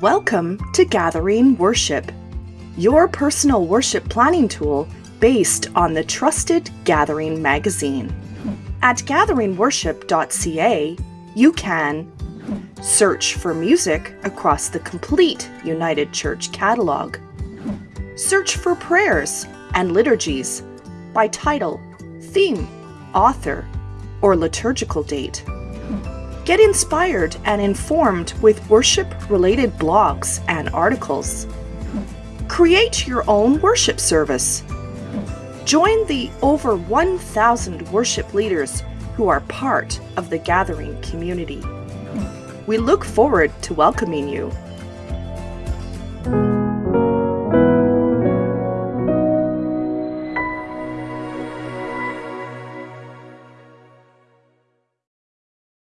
Welcome to Gathering Worship, your personal worship planning tool based on the trusted Gathering magazine. At gatheringworship.ca, you can search for music across the complete United Church catalog, search for prayers and liturgies by title, theme, author, or liturgical date. Get inspired and informed with worship related blogs and articles. Create your own worship service. Join the over 1,000 worship leaders who are part of the gathering community. We look forward to welcoming you